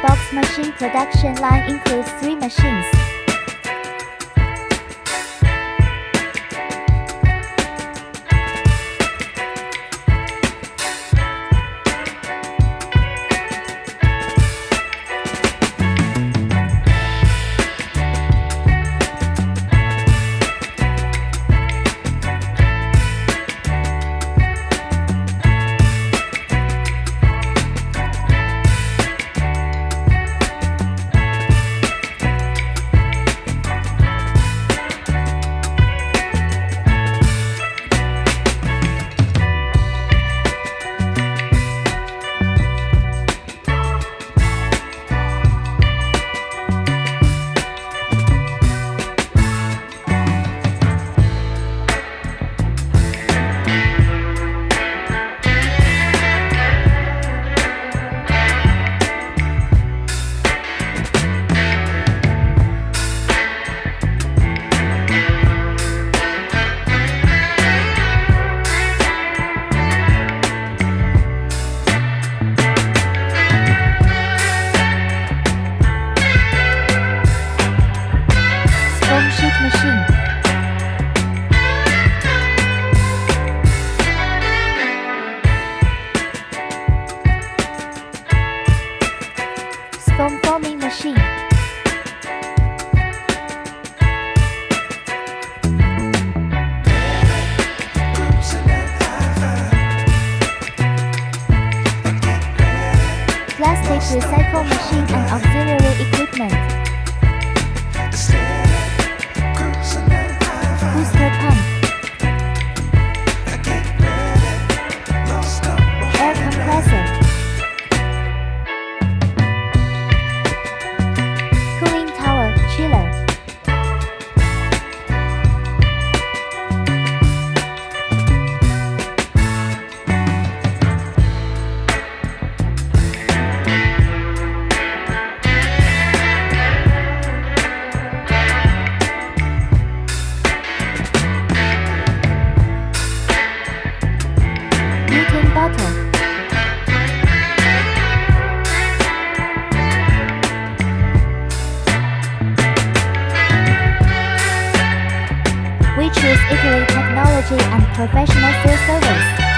box machine production line includes three machines. Machine. Foam forming machine. Plastic recycle machine and auxiliary equipment. Choose Italy technology and professional field service.